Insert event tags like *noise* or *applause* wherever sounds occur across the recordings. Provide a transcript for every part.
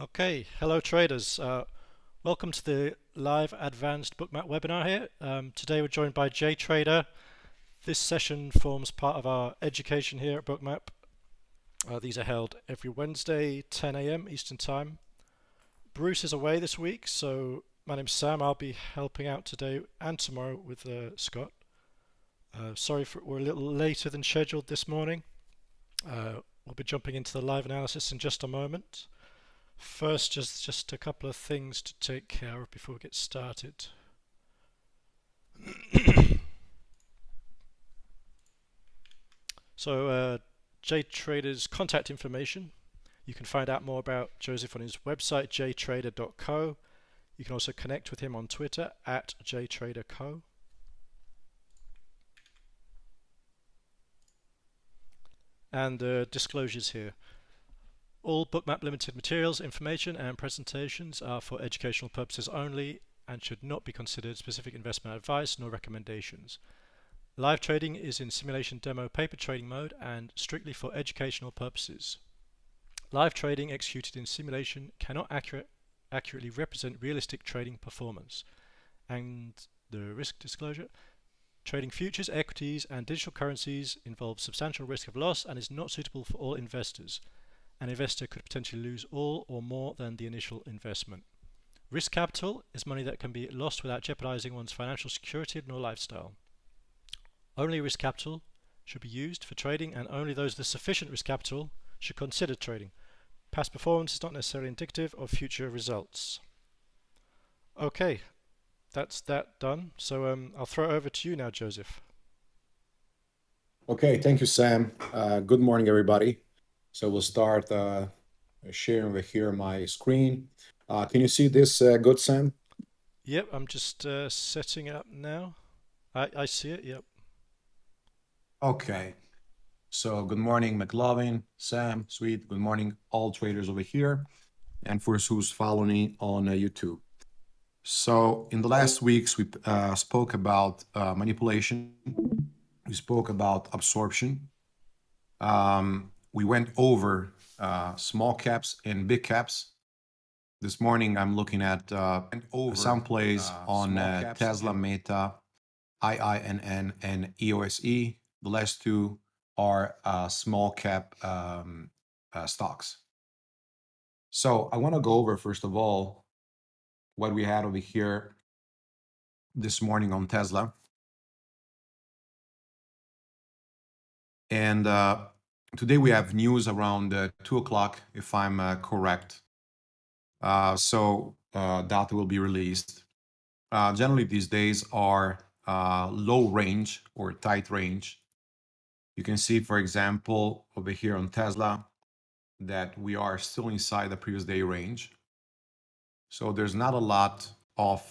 Okay, hello traders. Uh, welcome to the live advanced bookmap webinar here. Um, today we're joined by JTrader. This session forms part of our education here at Bookmap. Uh, these are held every Wednesday, 10 a.m. Eastern Time. Bruce is away this week, so my name's Sam. I'll be helping out today and tomorrow with uh, Scott. Uh, sorry for we're a little later than scheduled this morning. Uh, we'll be jumping into the live analysis in just a moment. First, just, just a couple of things to take care of before we get started. so, uh, JTrader's contact information. You can find out more about Joseph on his website, jtrader.co. You can also connect with him on Twitter at jtraderco. And uh, disclosures here. All Bookmap Limited materials, information and presentations are for educational purposes only and should not be considered specific investment advice nor recommendations. Live trading is in simulation demo paper trading mode and strictly for educational purposes. Live trading executed in simulation cannot accurate, accurately represent realistic trading performance. And the risk disclosure, trading futures, equities and digital currencies involves substantial risk of loss and is not suitable for all investors an investor could potentially lose all or more than the initial investment. Risk capital is money that can be lost without jeopardizing one's financial security nor lifestyle. Only risk capital should be used for trading and only those with sufficient risk capital should consider trading. Past performance is not necessarily indicative of future results. Okay, that's that done. So um, I'll throw it over to you now, Joseph. Okay, thank you, Sam. Uh, good morning, everybody. So we'll start uh, sharing over here my screen. Uh, can you see this uh, good, Sam? Yep, I'm just uh, setting up now. I, I see it, yep. Okay. So good morning, McLovin, Sam, Sweet. Good morning, all traders over here. And for who's following me on uh, YouTube. So in the last weeks, we uh, spoke about manipulation. We spoke about absorption. Um, we went over uh, small caps and big caps. This morning, I'm looking at uh, some plays uh, on uh, Tesla, Meta, IINN, and EOSE. The last two are uh, small cap um, uh, stocks. So I want to go over, first of all, what we had over here this morning on Tesla. And uh, today we have news around uh, 2 o'clock, if I'm uh, correct. Uh, so uh, data will be released. Uh, generally, these days are uh, low range or tight range. You can see, for example, over here on Tesla, that we are still inside the previous day range. So there's not a lot of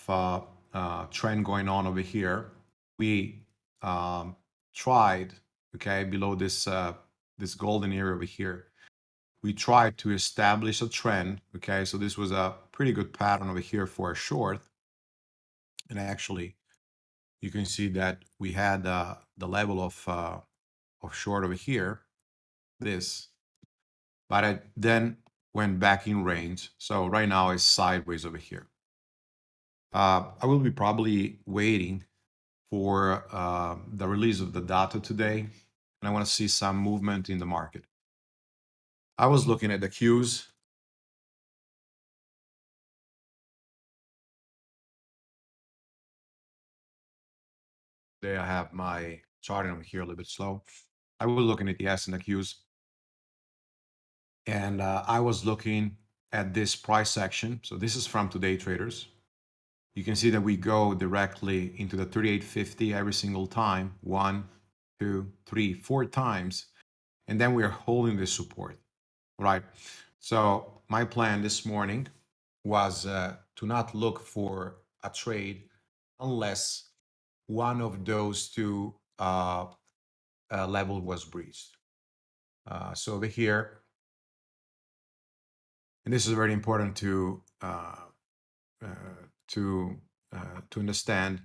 trend going on over here. We um, tried, okay, below this this golden area over here, we tried to establish a trend. Okay, so this was a pretty good pattern over here for a short. And actually, you can see that we had uh, the level of, uh, of short over here, this, but it then went back in range. So right now it's sideways over here. Uh, I will be probably waiting for uh, the release of the data today and I want to see some movement in the market. I was looking at the Qs. There I have my charting over here a little bit slow. I was looking at the S and the Qs. And uh, I was looking at this price action. So this is from today traders. You can see that we go directly into the 3850 every single time. One, two, three, four times, and then we are holding this support, right? So my plan this morning was uh, to not look for a trade unless one of those two uh, uh, level was breached. Uh, so over here, and this is very important to uh, uh, to to understand.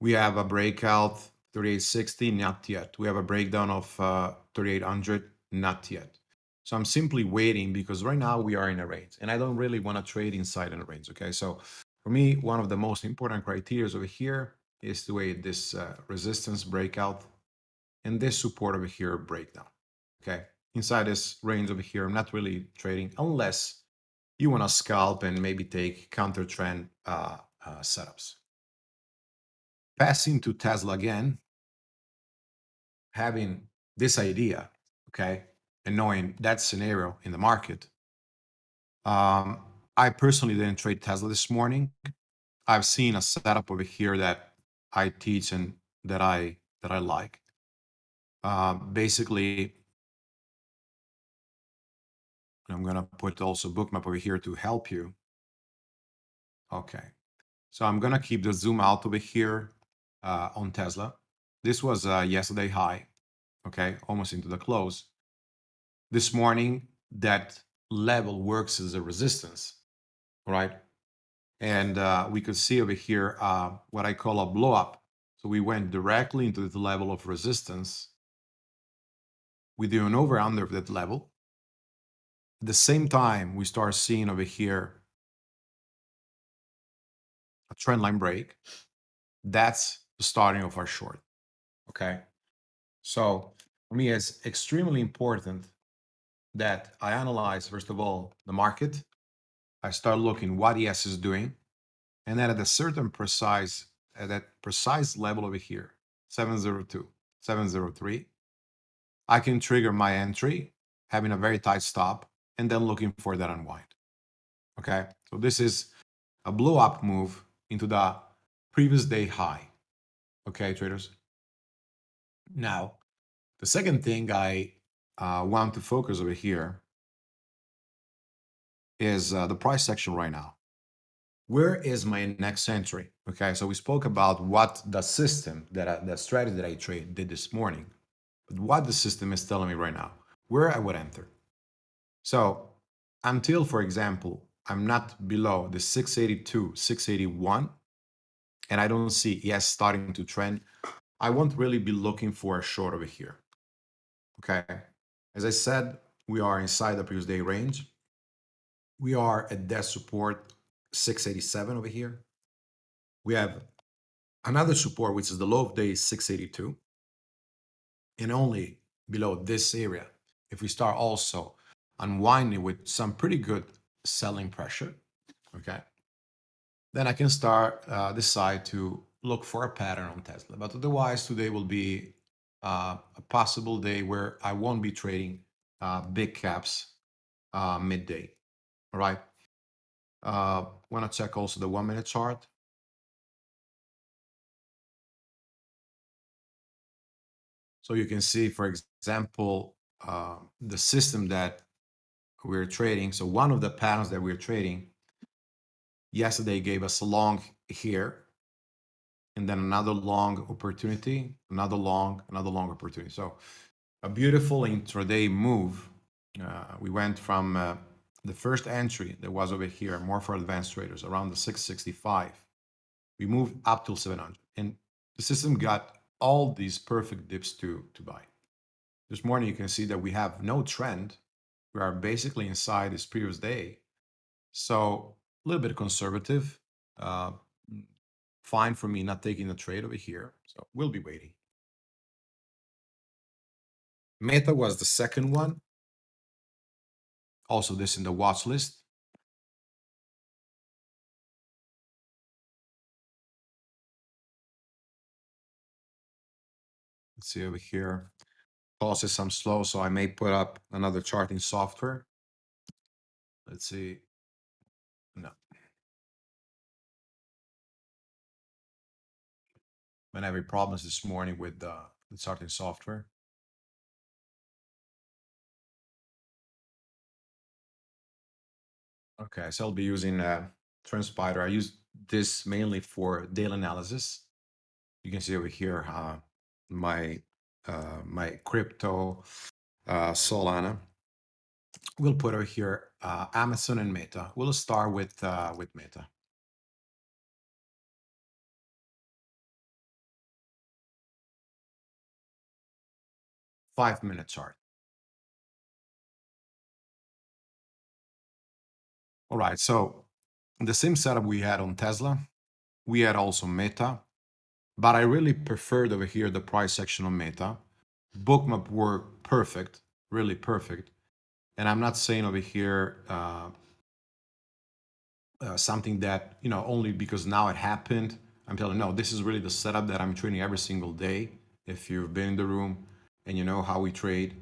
We have a breakout 3860, not yet. We have a breakdown of uh, 3800, not yet. So I'm simply waiting because right now we are in a range and I don't really want to trade inside in a range. Okay. So for me, one of the most important criteria over here is the way this uh, resistance breakout and this support over here breakdown. Okay. Inside this range over here, I'm not really trading unless you want to scalp and maybe take counter trend uh, uh, setups. Passing to Tesla again, having this idea, okay, and knowing that scenario in the market, um, I personally didn't trade Tesla this morning. I've seen a setup over here that I teach and that I that I like. Uh, basically, I'm gonna put also bookmap over here to help you. Okay, so I'm gonna keep the zoom out over here uh, on Tesla. This was uh, yesterday high, okay, almost into the close. This morning, that level works as a resistance, right? And uh, we could see over here uh, what I call a blow up. So we went directly into the level of resistance. We do an over under of that level. At the same time, we start seeing over here a trend line break. That's the starting of our short. Okay. So for me, it's extremely important that I analyze, first of all, the market. I start looking what ES is doing. And then at a certain precise, at that precise level over here, 702, 703, I can trigger my entry, having a very tight stop, and then looking for that unwind. Okay, so this is a blow up move into the previous day high. Okay, traders. Now, the second thing I uh, want to focus over here is uh, the price section right now. Where is my next entry? Okay, so we spoke about what the system that I, the strategy that I trade did this morning, but what the system is telling me right now, where I would enter. So until, for example, I'm not below the 682, 681, and I don't see ES starting to trend, I won't really be looking for a short over here. Okay. As I said, we are inside the previous day range. We are at that support 687 over here. We have another support, which is the low of day 682. And only below this area, if we start also unwinding with some pretty good selling pressure, okay, then I can start uh, decide to look for a pattern on Tesla. But otherwise, today will be uh, a possible day where I won't be trading uh, big caps uh, midday. All right. Uh, Want to check also the one minute chart. So you can see, for example, uh, the system that we're trading. So one of the patterns that we're trading yesterday gave us a long here and then another long opportunity, another long, another long opportunity. So a beautiful intraday move. Uh, we went from uh, the first entry that was over here, more for advanced traders, around the 665. We moved up till 700. And the system got all these perfect dips to, to buy. This morning, you can see that we have no trend. We are basically inside this previous day. So a little bit conservative. Uh, fine for me not taking the trade over here. So we'll be waiting. Meta was the second one. Also this in the watch list. Let's see over here. Pulse some slow, so I may put up another charting software. Let's see. Been having problems this morning with uh, the charting software. Okay, so I'll be using uh, TrendSpider. I use this mainly for daily analysis. You can see over here uh, my uh, my crypto uh, Solana. We'll put over here uh, Amazon and Meta. We'll start with uh, with Meta. Five minute chart. All right, so the same setup we had on Tesla, we had also Meta, but I really preferred over here the price section on Meta. Bookmap worked perfect, really perfect. And I'm not saying over here uh, uh, something that, you know, only because now it happened. I'm telling you, no, this is really the setup that I'm training every single day. If you've been in the room and you know how we trade,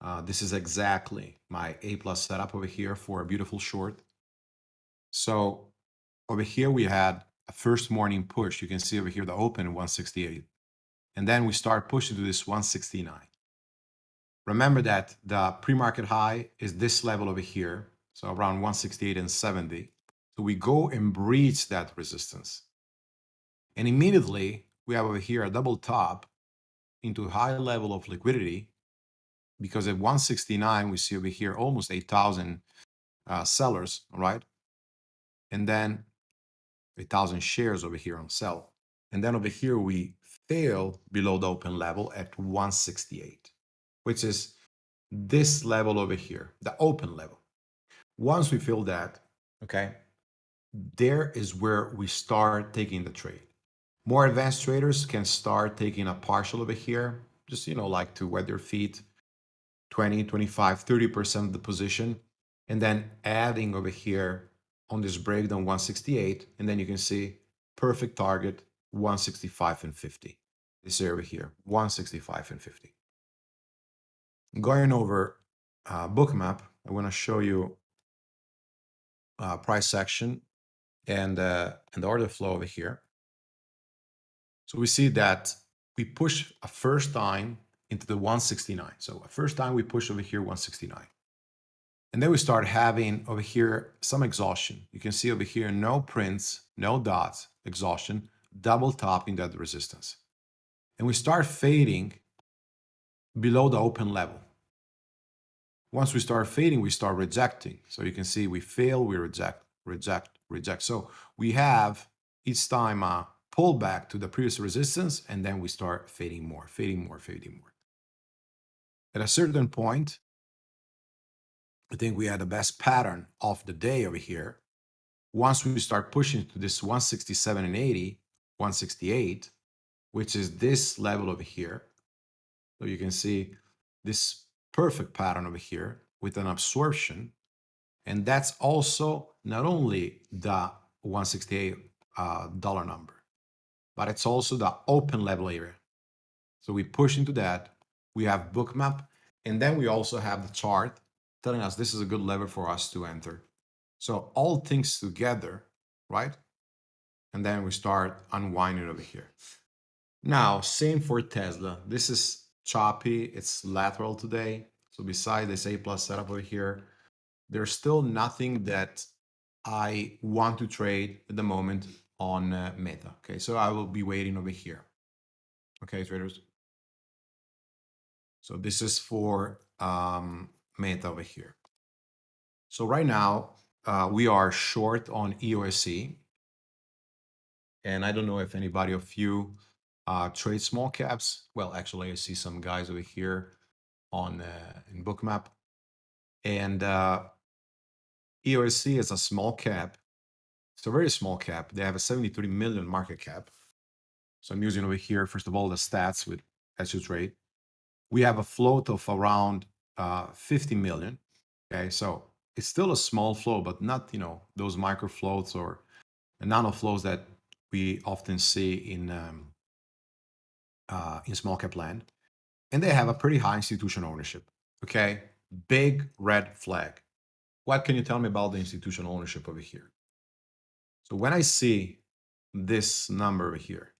uh, this is exactly my A plus setup over here for a beautiful short. So over here we had a first morning push. You can see over here the open 168. And then we start pushing to this 169. Remember that the pre-market high is this level over here. So around 168 and 70. So we go and breach that resistance. And immediately we have over here a double top into high level of liquidity because at 169 we see over here almost 8,000 uh, sellers, right? And then 8,000 shares over here on sell. And then over here we fail below the open level at 168, which is this level over here, the open level. Once we fill that, okay, there is where we start taking the trade. More advanced traders can start taking a partial over here, just, you know, like to wet their feet, 20, 25, 30% of the position, and then adding over here on this breakdown 168, and then you can see perfect target 165 and 50. This area here, 165 and 50. Going over uh, bookmap, I want to show you uh, price section and, uh, and the order flow over here. So we see that we push a first time into the 169. So a first time we push over here 169. And then we start having over here some exhaustion. You can see over here no prints, no dots, exhaustion, double topping that resistance. And we start fading below the open level. Once we start fading, we start rejecting. So you can see we fail, we reject, reject, reject. So we have each time a pullback to the previous resistance, and then we start fading more, fading more, fading more. At a certain point, I think we had the best pattern of the day over here. Once we start pushing to this 167 and 80, 168, which is this level over here. So you can see this perfect pattern over here with an absorption and that's also not only the 168 uh, dollar number, but it's also the open level area. So we push into that. We have bookmap, and then we also have the chart telling us this is a good level for us to enter. So all things together, right? And then we start unwinding over here. Now, same for Tesla. This is choppy. It's lateral today. So beside this A plus setup over here, there's still nothing that I want to trade at the moment on uh, Meta. Okay, so I will be waiting over here. Okay, traders. So this is for um, Meta over here. So right now, uh, we are short on EOSE. And I don't know if anybody of you uh, trade small caps. Well, actually, I see some guys over here on uh, in Bookmap. And uh, EOSE is a small cap. It's a very small cap. They have a 73 million market cap. So I'm using over here, first of all, the stats with you trade. We have a float of around uh, 50 million. Okay, so it's still a small flow, but not, you know, those micro floats or nano flows that we often see in um, uh, in small cap land. And they have a pretty high institutional ownership. Okay, big red flag. What can you tell me about the institutional ownership over here? So when I see this number here,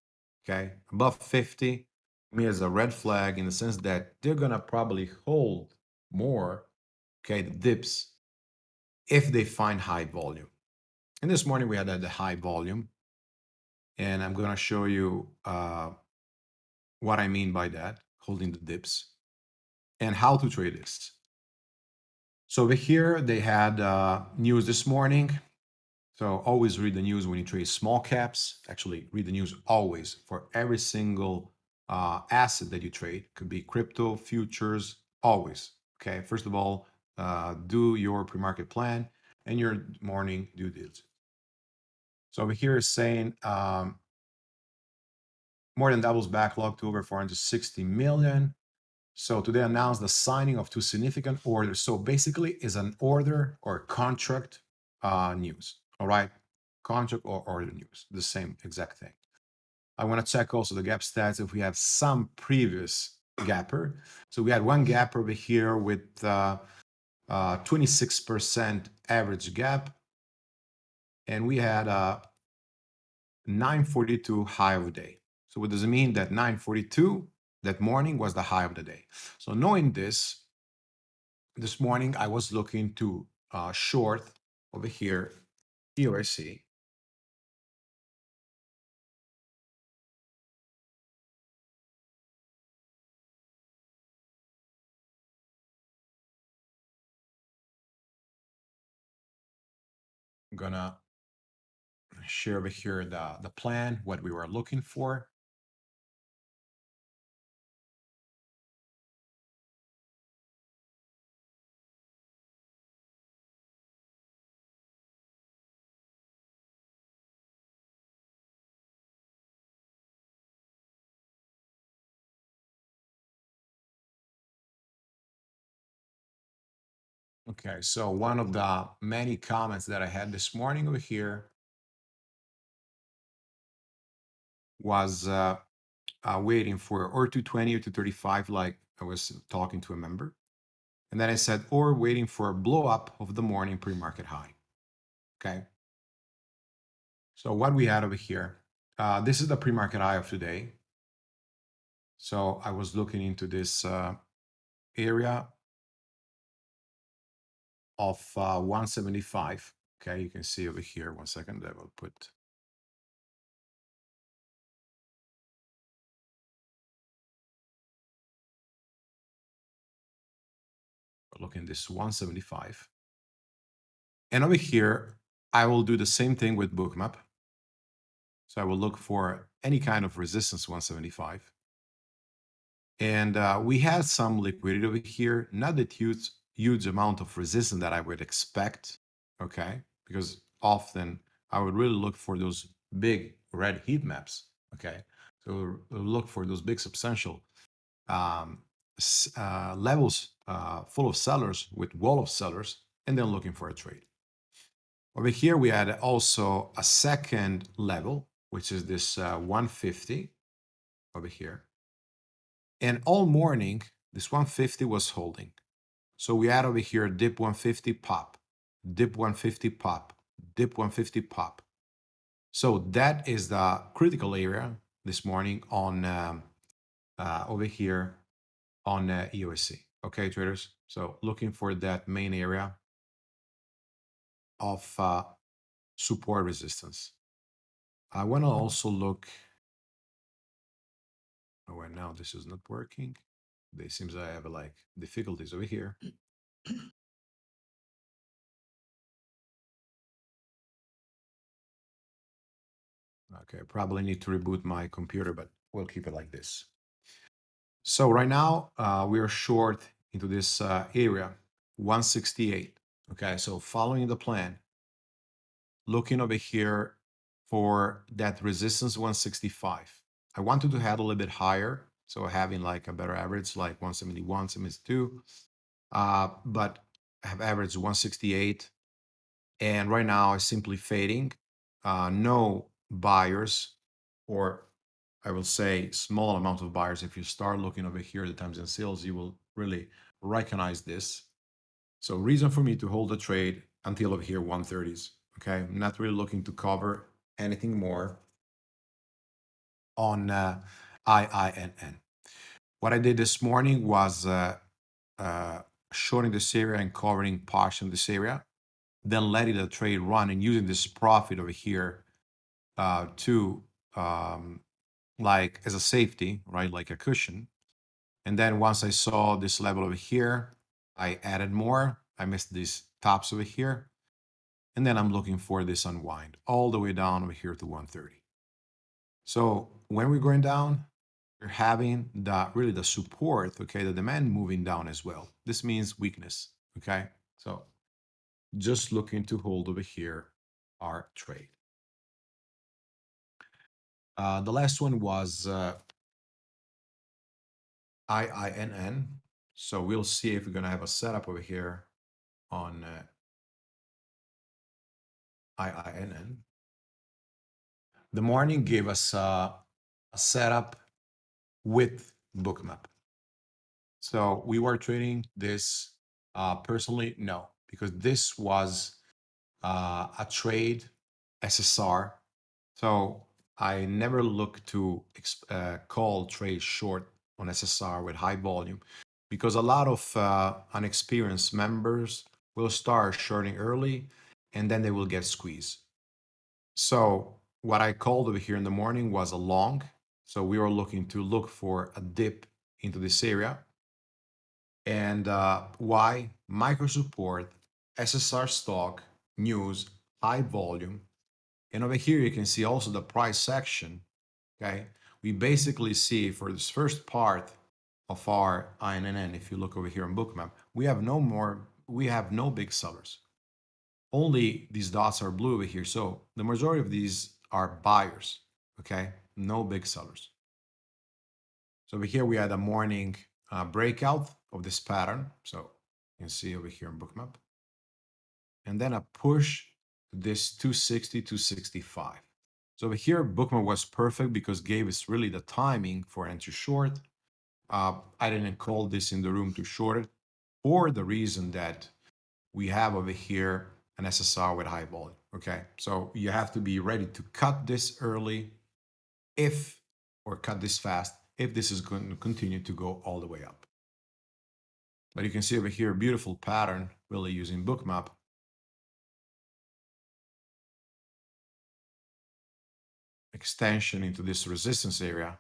okay, above 50, me as a red flag in the sense that they're gonna probably hold more, okay, the dips if they find high volume. And this morning we had the high volume, and I'm gonna show you uh, what I mean by that, holding the dips, and how to trade this. So over here, they had uh, news this morning. So always read the news when you trade small caps. Actually, read the news always for every single uh, asset that you trade. Could be crypto, futures, always. Okay, first of all, uh, do your pre-market plan. and your morning due diligence. So over here is saying um, more than doubles backlog to over 460 million. So today announced the signing of two significant orders. So basically is an order or contract uh, news. All right. Contract or order news, the same exact thing. I want to check also the gap stats if we have some previous gapper. So we had one gap over here with uh, 26% uh, average gap. And we had a 942 high of the day. So what does it mean that 942 that morning was the high of the day? So knowing this, this morning I was looking to uh, short over here, EOSE. I'm gonna share over here the, the plan, what we were looking for. Okay, so one of the many comments that I had this morning over here was uh, uh, waiting for or 220 or 235, like I was talking to a member. And then I said, or waiting for a blow up of the morning pre-market high. Okay. So what we had over here, uh, this is the pre-market high of today. So I was looking into this uh, area of uh, 175. Okay, you can see over here. One second, I will put. Looking at this 175. And over here, I will do the same thing with bookmap. So I will look for any kind of resistance 175. And uh, we had some liquidity over here, not that huge, huge amount of resistance that I would expect, okay? Because often I would really look for those big red heat maps, okay? So look for those big substantial um, uh, levels uh, full of sellers with wall of sellers and then looking for a trade. Over here, we had also a second level, which is this uh, 150 over here. And all morning, this 150 was holding. So we had over here dip 150 pop, dip 150 pop, dip 150 pop. So that is the critical area this morning on um, uh, over here on uh, EOSE. Okay, traders. So looking for that main area of uh, support resistance. I want to also look. Oh, and now this is not working. It seems I have like difficulties over here. Okay, probably need to reboot my computer, but we'll keep it like this. So right now uh, we are short into this uh, area, 168. Okay, so following the plan, looking over here for that resistance 165. I wanted to head a little bit higher, so having like a better average, like 171, 72, uh, but I have averaged 168. And right now it's simply fading. Uh, no buyers, or I will say small amount of buyers. If you start looking over here, the times and sales, you will really recognize this. So reason for me to hold the trade until over here 130s. Okay, I'm not really looking to cover anything more on uh, IINN. What I did this morning was uh, uh, shorting this area and covering parts of this area, then letting the trade run and using this profit over here uh, to um, like as a safety, right, like a cushion. And then once I saw this level over here, I added more. I missed these tops over here. And then I'm looking for this unwind all the way down over here to 130. So when we're going down, having the really the support, okay, the demand moving down as well. This means weakness, okay? So just looking to hold over here our trade. Uh, the last one was uh, IINN. So we'll see if we're going to have a setup over here on uh, IINN. The morning gave us uh, a setup with bookmap. So we were trading this uh, personally, no, because this was uh, a trade SSR. So I never look to uh, call trade short on SSR with high volume because a lot of uh, unexperienced members will start shorting early and then they will get squeezed. So what I called over here in the morning was a long. So we are looking to look for a dip into this area. And uh, why? Micro support, SSR stock, news, high volume. And over here, you can see also the price section. Okay. We basically see for this first part of our INN, if you look over here on Bookmap, we have no more, we have no big sellers. Only these dots are blue over here. So the majority of these are buyers. Okay. No big sellers. So over here, we had a morning uh, breakout of this pattern. So you can see over here in Bookmap. And then a push to this 260, 265. So over here, Bookmap was perfect because gave us really the timing for entry short. Uh, I didn't call this in the room to short it for the reason that we have over here an SSR with high volume. Okay, so you have to be ready to cut this early if, or cut this fast, if this is going to continue to go all the way up. But you can see over here a beautiful pattern really using bookmap. Extension into this resistance area.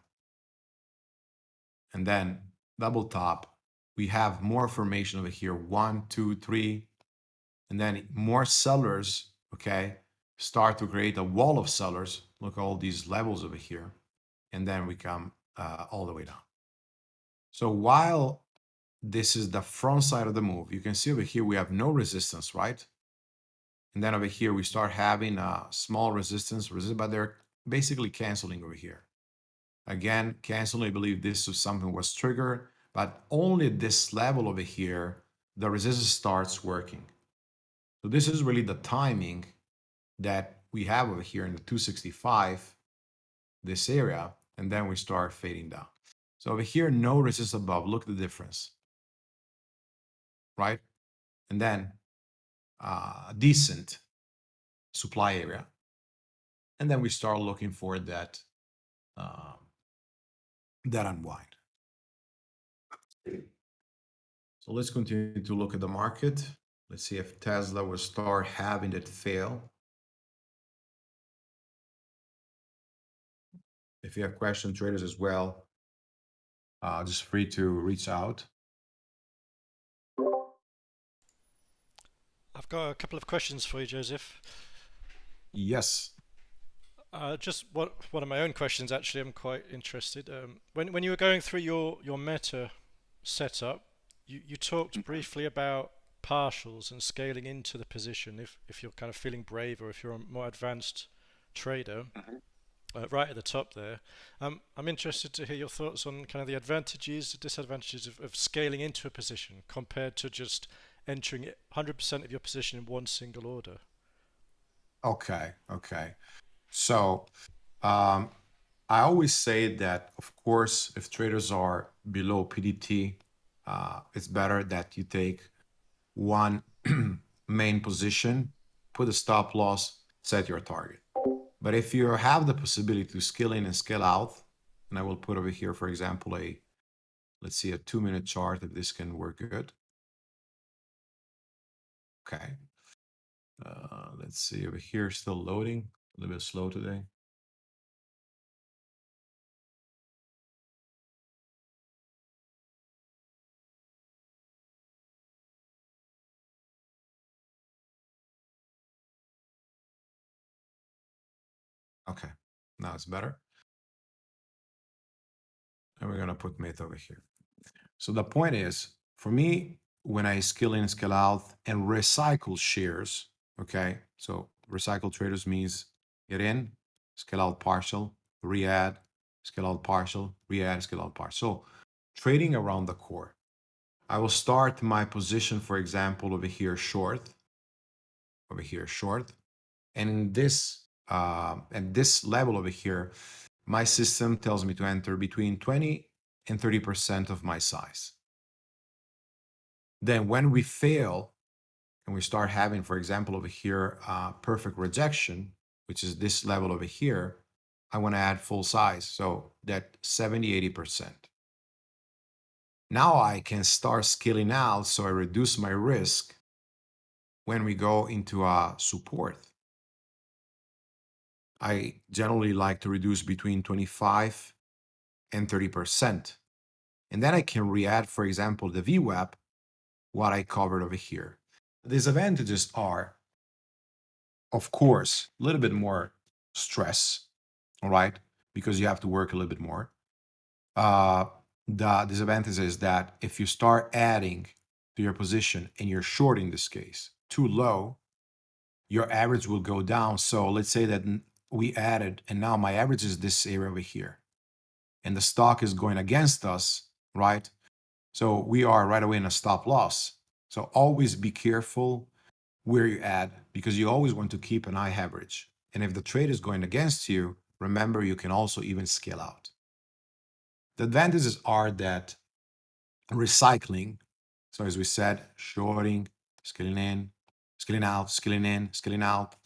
And then double top. We have more formation over here. One, two, three. And then more sellers, okay, start to create a wall of sellers. Look all these levels over here. And then we come uh, all the way down. So while this is the front side of the move. You can see over here we have no resistance, right? And then over here we start having a small resistance, but they're basically canceling over here. Again, canceling, I believe this is something was triggered, but only this level over here, the resistance starts working. So this is really the timing that we have over here in the 265, this area, and then we start fading down. So over here, no resistance above. Look at the difference right? And then uh, decent supply area. And then we start looking for that, uh, that unwind. So let's continue to look at the market. Let's see if Tesla will start having that fail. If you have questions, traders as well, uh, just free to reach out. I've got a couple of questions for you, Joseph. Yes. Uh, just what one of my own questions. Actually, I'm quite interested. Um, when when you were going through your your meta setup, you you talked mm-hmm. briefly about partials and scaling into the position if if you're kind of feeling brave or if you're a more advanced trader. Mm-hmm. Uh, right at the top there. Um, I'm interested to hear your thoughts on kind of the advantages, disadvantages of, of scaling into a position compared to just entering 100% of your position in one single order. Okay, okay. So um, I always say that, of course, if traders are below PDT, uh, it's better that you take one *clears throat* main position, put a stop loss, set your target. But if you have the possibility to scale in and scale out, and I will put over here, for example, a let's see a two minute chart if this can work good. Okay. Uh, let's see over here, still loading. A little bit slow today. Now it's better. And we're gonna put mate over here. So the point is, for me, when I scale in, scale out, and recycle shares. Okay, so recycle traders means get in, scale out partial, re-add, scale out partial, re-add, scale out partial. So trading around the core. I will start my position, for example, over here short, over here short, and in this uh, at this level over here, my system tells me to enter between 20 and 30% of my size. Then when we fail and we start having, for example, over here, uh, perfect rejection, which is this level over here, I want to add full size. So that 70, 80%. Now I can start scaling out so I reduce my risk when we go into a support. I generally like to reduce between 25 and 30%. And then I can re-add, for example, the VWAP what I covered over here. The disadvantages are, of course, a little bit more stress, all right, because you have to work a little bit more. Uh, the disadvantage is that if you start adding to your position and you're short in this case too low, your average will go down. So let's say that we added, and now my average is this area over here, and the stock is going against us, right? So we are right away in a stop loss. So always be careful where you add because you always want to keep an eye average. And if the trade is going against you, remember you can also even scale out. The advantages are that recycling, so as we said, shorting, scaling in, scaling out, scaling in, scaling out,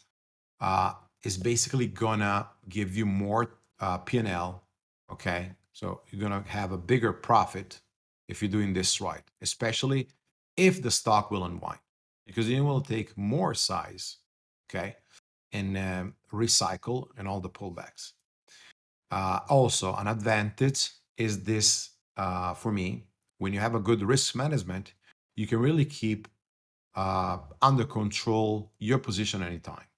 uh, is basically gonna give you more uh, P&L, okay? So you're gonna have a bigger profit if you're doing this right, especially if the stock will unwind, because it will take more size, okay, and um, recycle and all the pullbacks. Uh, also, an advantage is this uh, for me, when you have a good risk management, you can really keep uh, under control your position anytime.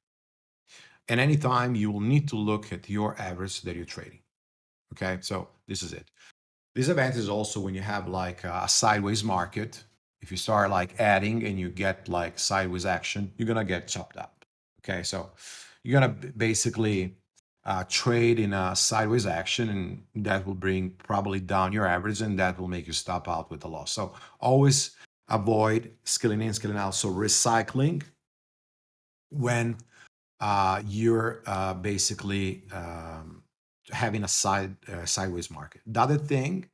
And anytime you will need to look at your average that you're trading. Okay, so this is it. This advantage is also when you have like a sideways market. If you start like adding and you get like sideways action, you're gonna get chopped up. Okay, so you're gonna basically uh, trade in a sideways action and that will bring probably down your average and that will make you stop out with a loss. So always avoid scaling in, scaling out. So recycling when uh, you're uh, basically um, having a side uh, sideways market. The other thing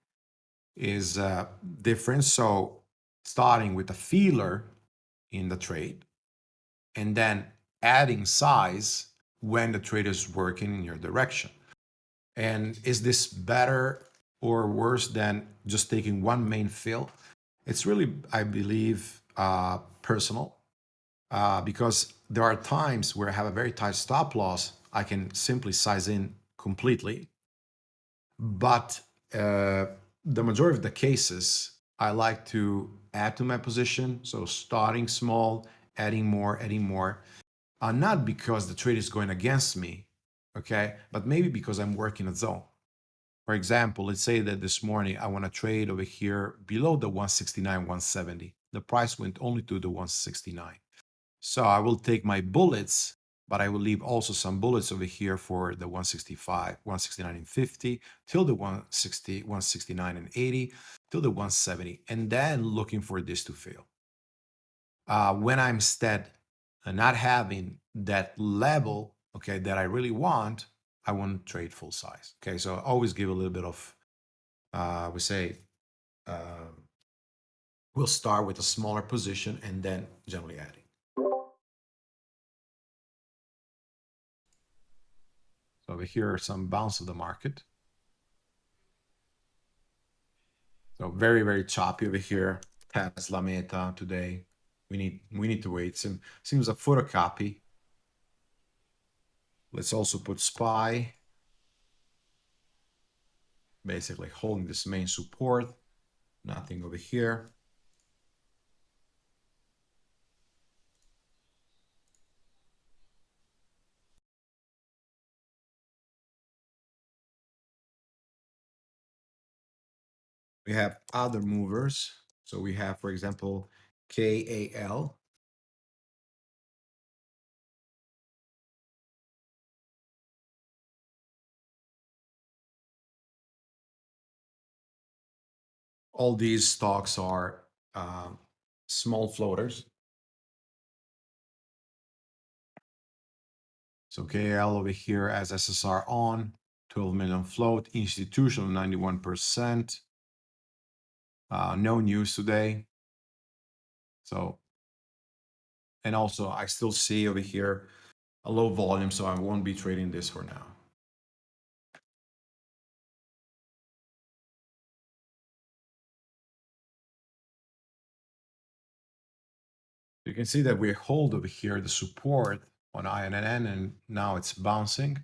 is uh, different. So starting with a feeler in the trade and then adding size when the trade is working in your direction. And is this better or worse than just taking one main fill? It's really, I believe, uh, personal uh, because there are times where I have a very tight stop loss. I can simply size in completely. But uh, the majority of the cases, I like to add to my position. So starting small, adding more, adding more. Uh, not because the trade is going against me, okay? But maybe because I'm working a zone. For example, let's say that this morning I want to trade over here below the 169, 170. The price went only to the 169. So I will take my bullets but I will leave also some bullets over here for the 165, 169 and 50 till the 160, 169 and 80 till the 170, and then looking for this to fail. Uh, when I'm instead not having that level, okay, that I really want, I want to trade full size. Okay, so I always give a little bit of, uh, we say, uh, we'll start with a smaller position and then generally adding. Over here some bounce of the market. So very, very choppy over here. Tesla Meta today. We need we need to wait. Seems seems a photocopy. Let's also put SPY. Basically holding this main support. Nothing over here. We have other movers. So we have, for example, KAL. All these stocks are uh, small floaters. So KL over here as SSR on, 12 million float, institutional 91%. Uh, no news today. So, and also I still see over here a low volume, so I won't be trading this for now. You can see that we hold over here the support on INN and now it's bouncing.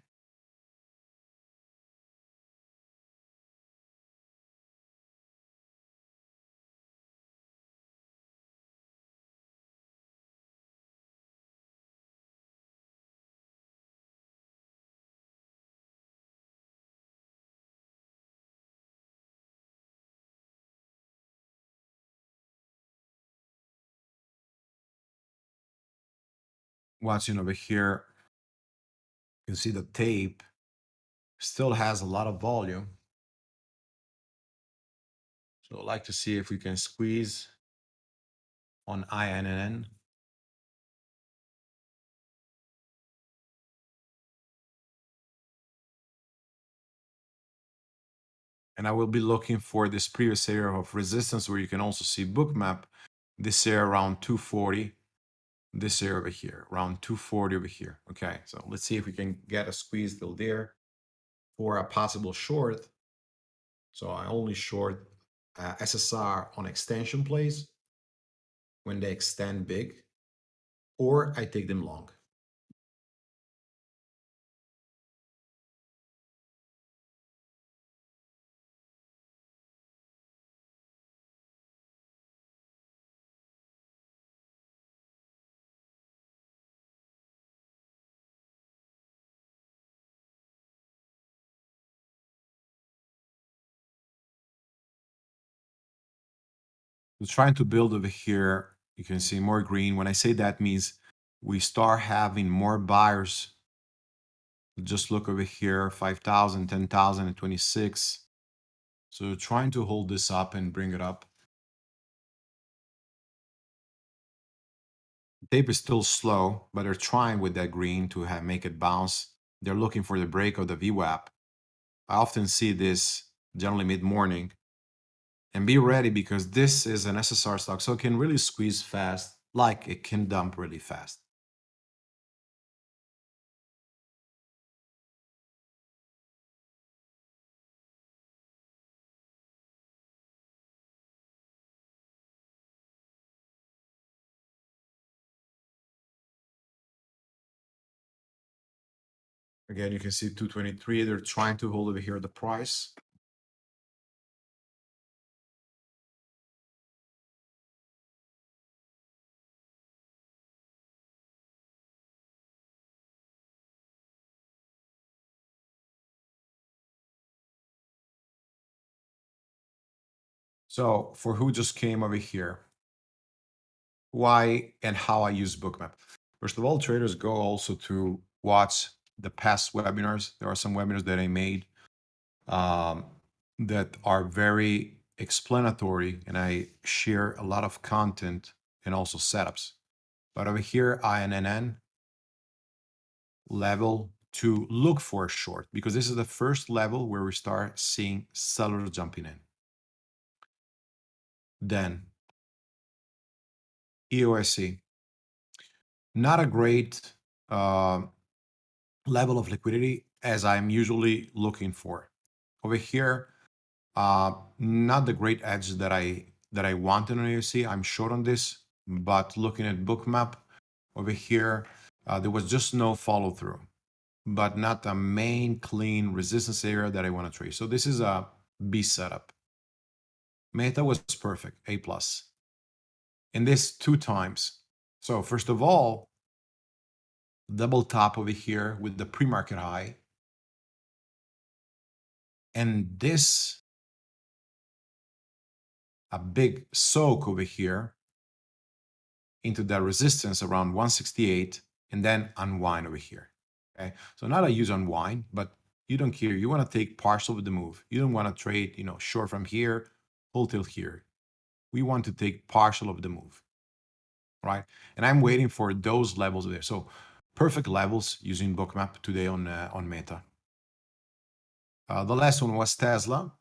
Watching over here, you can see the tape still has a lot of volume. So I'd like to see if we can squeeze on INN. And I will be looking for this previous area of resistance where you can also see bookmap, this area around 240 this area over here, around 240 over here. Okay, so let's see if we can get a squeeze till there for a possible short. So I only short uh, SSR on extension plays when they extend big, or I take them long. Trying to build over here. You can see more green. When I say that means we start having more buyers. Just look over here, 5,000, 10,000, and 26. So trying to hold this up and bring it up. Tape is still slow, but they're trying with that green to have, make it bounce. They're looking for the break of the VWAP. I often see this generally mid-morning and be ready because this is an SSR stock, so it can really squeeze fast, like it can dump really fast. Again, you can see 223, they're trying to hold over here the price. So for who just came over here, why and how I use Bookmap. First of all, traders go also to watch the past webinars. There are some webinars that I made um, that are very explanatory and I share a lot of content and also setups. But over here, INNN level to look for a short because this is the first level where we start seeing sellers jumping in. Then EOSE, not a great uh, level of liquidity as I'm usually looking for. Over here, uh, not the great edge that I that I want in EOSE. I'm short on this, but looking at bookmap over here, uh, there was just no follow through, but not a main clean resistance area that I want to trade. So this is a B setup. Meta was perfect, A plus. And this two times. So first of all, double top over here with the pre-market high. And this a big soak over here into the resistance around 168 and then unwind over here. Okay, so not a use unwind, but you don't care. You want to take partial with the move. You don't want to trade, you know, short from here, hold till here. We want to take partial of the move, right? And I'm waiting for those levels there. So perfect levels using bookmap today on uh, on Meta. Uh, the last one was Tesla.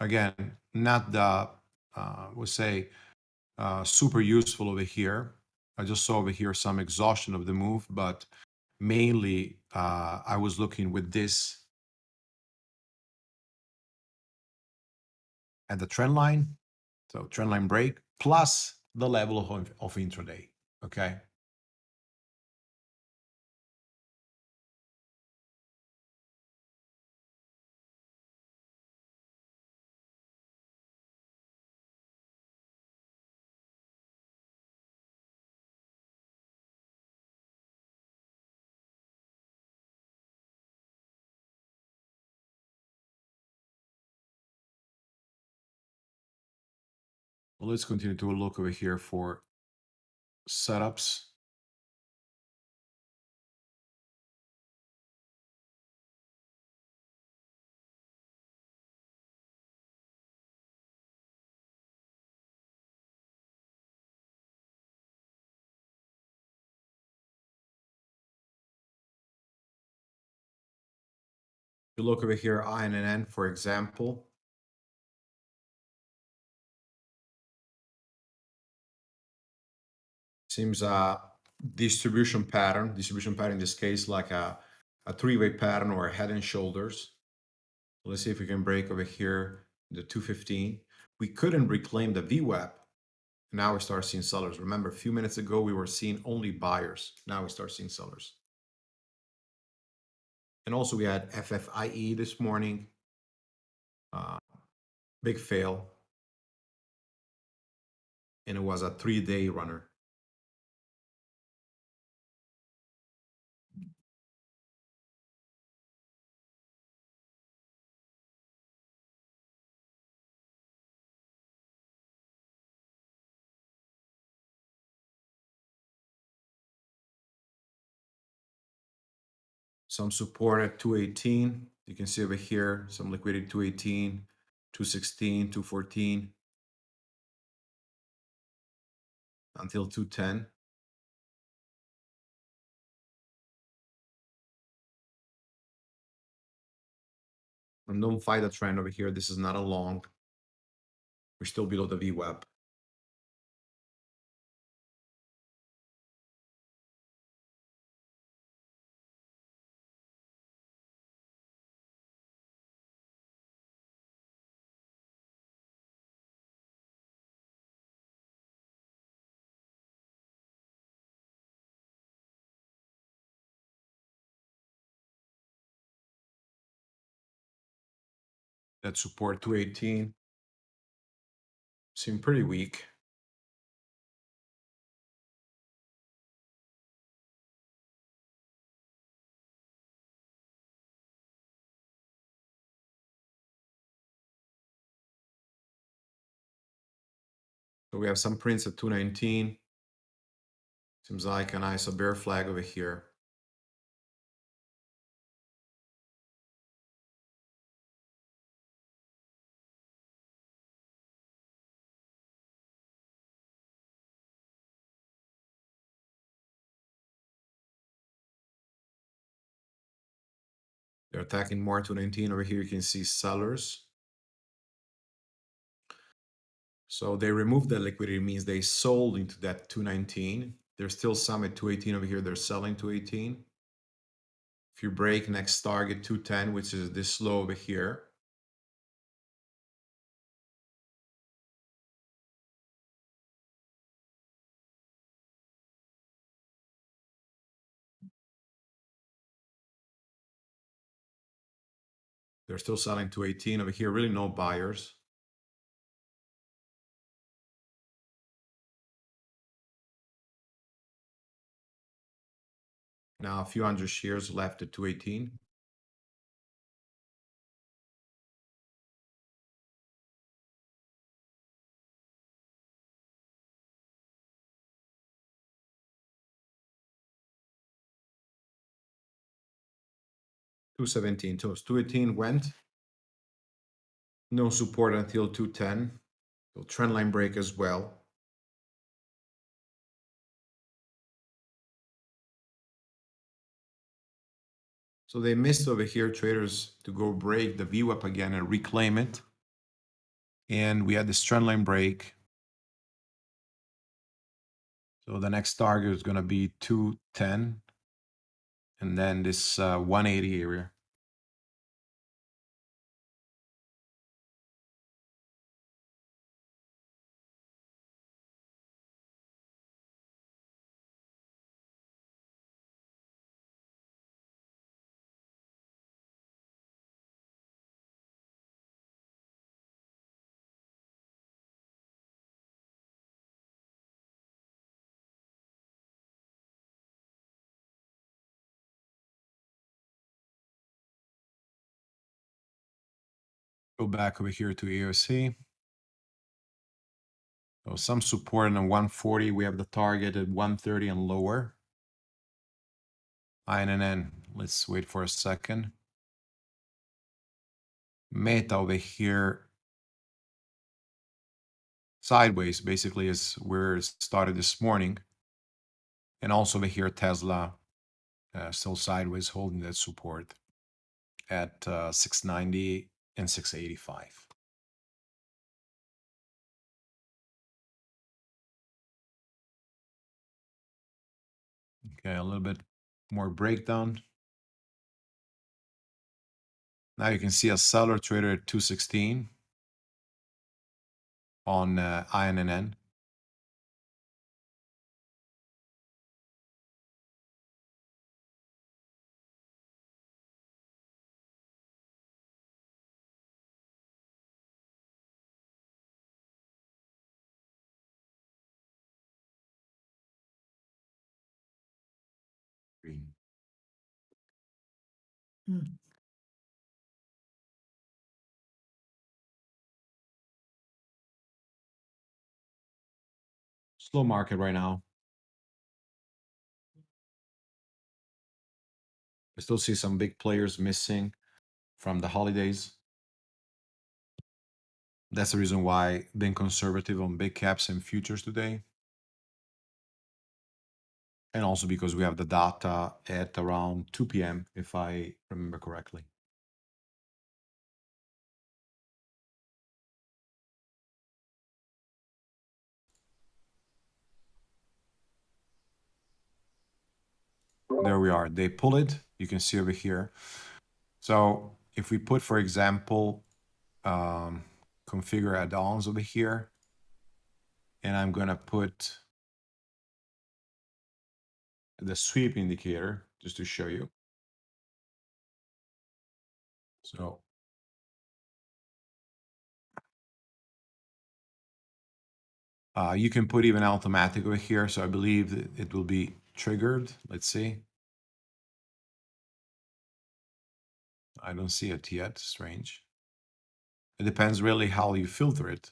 Again, not the uh, we'll say uh, super useful over here. I just saw over here some exhaustion of the move, but mainly uh, I was looking with this at the trend line, so trend line break plus the level of, of intraday. Okay. Well, let's continue to look over here for setups. you look over here, INN, for example, seems a distribution pattern, distribution pattern in this case, like a, a three-way pattern or a head and shoulders. Let's see if we can break over here the 215. We couldn't reclaim the VWAP. Now we start seeing sellers. Remember, a few minutes ago, we were seeing only buyers. Now we start seeing sellers. And also we had FFIE this morning. Uh, big fail. And it was a three-day runner. Some support at 218. You can see over here, some liquidity 218, 216, 214, until 210. And don't fight the trend over here. This is not a long. We're still below the VWAP. Support 218 seem pretty weak. So we have some prints at 219. Seems like a nice bear flag over here. Attacking more 219. Over here, you can see sellers. So they removed that liquidity, means they sold into that 219. There's still some at 218 over here. They're selling 218. If you break next target 210, which is this low over here, They're still selling 218 over here. Really no buyers. Now a few hundred shares left at 218. 217. So 218 went. No support until 210. So trend line break as well. So they missed over here traders to go break the VWAP again and reclaim it. And we had this trend line break. So the next target is going to be 210 and then this uh, 180 area. Go back over here to EOSE. So some support on 140. We have the target at 130 and lower. INN, let's wait for a second. Meta over here. Sideways basically is where it started this morning. And also over here, Tesla uh, still sideways holding that support at uh, 690 and 685. Okay, a little bit more breakdown. Now you can see a seller trader at 216 on uh, INNN. Green. Hmm. Slow market right now. I still see some big players missing from the holidays. That's the reason why being conservative on big caps and futures today. And also because we have the data at around 2 p.m., if I remember correctly. There we are. They pull it. You can see over here. So if we put, for example, um, configure add-ons over here, and I'm going to put the sweep indicator just to show you. So uh, you can put even automatic over here. So I believe it will be triggered. Let's see. I don't see it yet. Strange. It depends really how you filter it.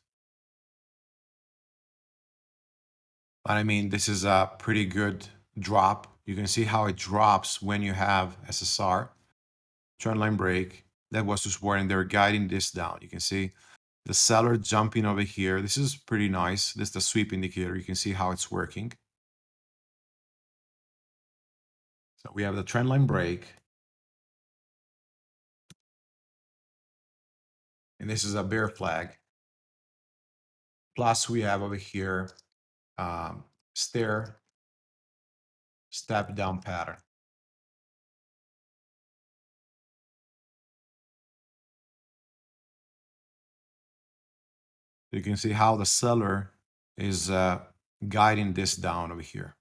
But I mean, this is a pretty good drop. You can see how it drops when you have SSR. Trend line break. That was support and they're guiding this down. You can see the seller jumping over here. This is pretty nice. This is the sweep indicator. You can see how it's working. So we have the trend line break. And this is a bear flag. Plus we have over here um, stair step down pattern. You can see how the seller is uh, guiding this down over here.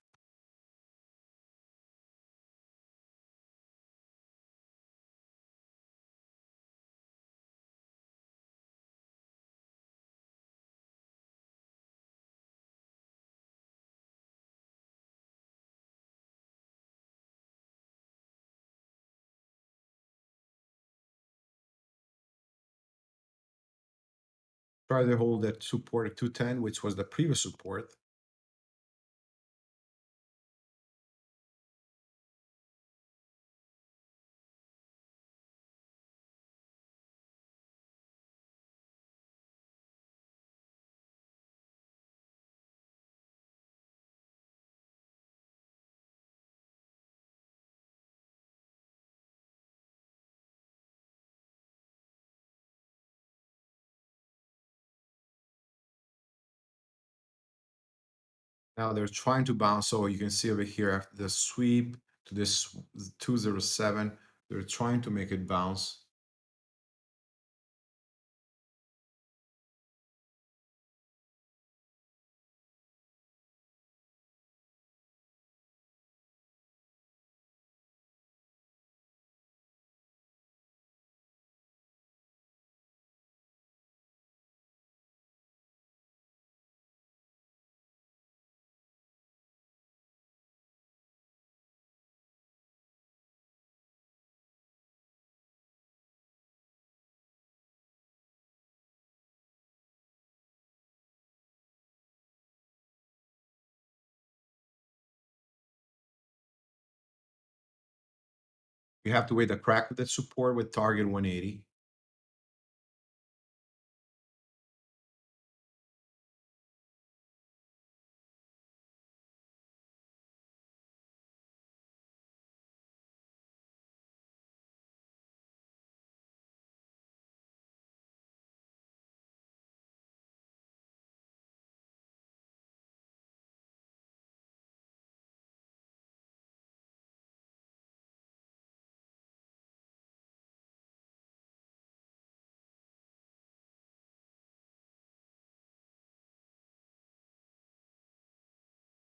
Try to hold that support at 210, which was the previous support. Now they're trying to bounce. So you can see over here after the sweep to this 207, they're trying to make it bounce. You have to wait the crack with the support with target 180.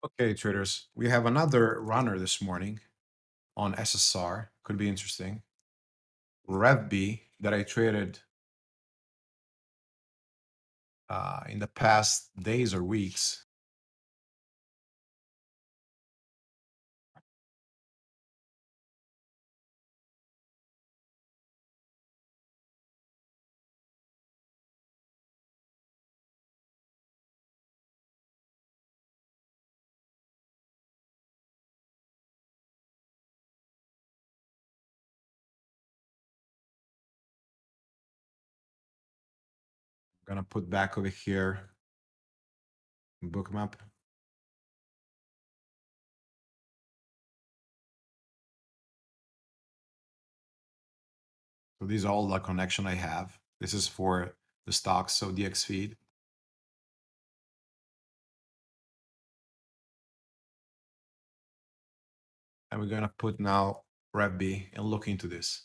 Okay, traders, we have another runner this morning on SSR. Could be interesting. RevB that I traded uh, in the past days or weeks. Gonna put back over here bookmap. So these are all the connection I have. This is for the stocks, so dxFeed. And we're gonna put now RevB and look into this.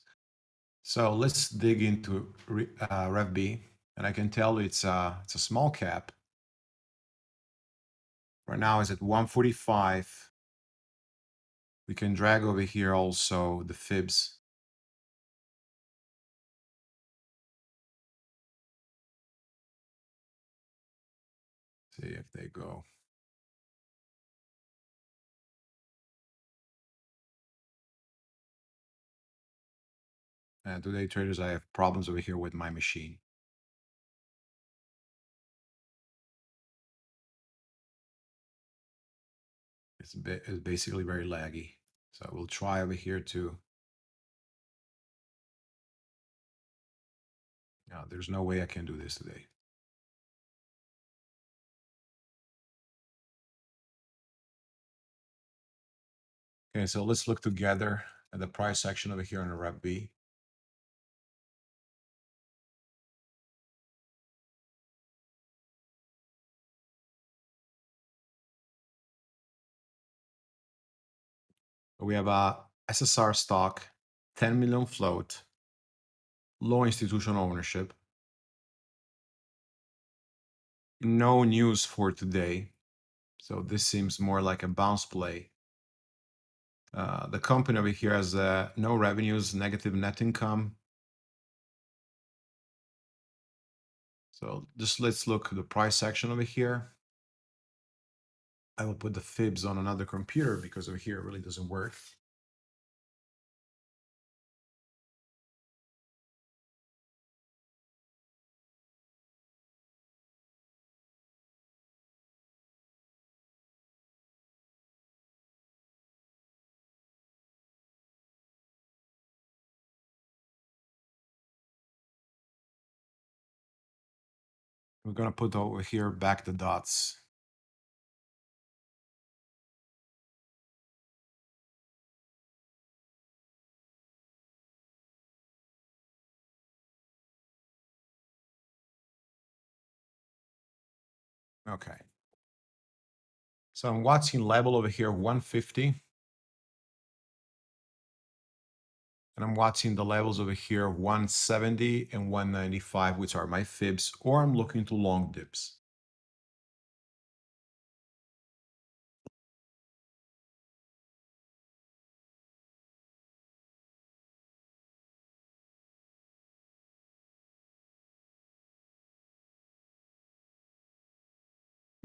So let's dig into uh, RevB, and I can tell it's a, it's a small cap. Right now it's at 145. We can drag over here also the fibs. See if they go. And today traders, I have problems over here with my machine. It's, it's basically very laggy. So we'll try over here too. No, there's no way I can do this today. Okay, so let's look together at the price section over here on the RevB. We have a SSR stock, 10 million float, low institutional ownership. No news for today. So this seems more like a bounce play. Uh, the company over here has uh, no revenues, negative net income. So just let's look at the price section over here. I will put the fibs on another computer because over here it really doesn't work. We're going to put over here back the dots. Okay. So I'm watching level over here, 150. And I'm watching the levels over here, 170 and 195, which are my fibs, or I'm looking to long dips.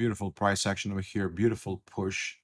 Beautiful price action over here, beautiful push.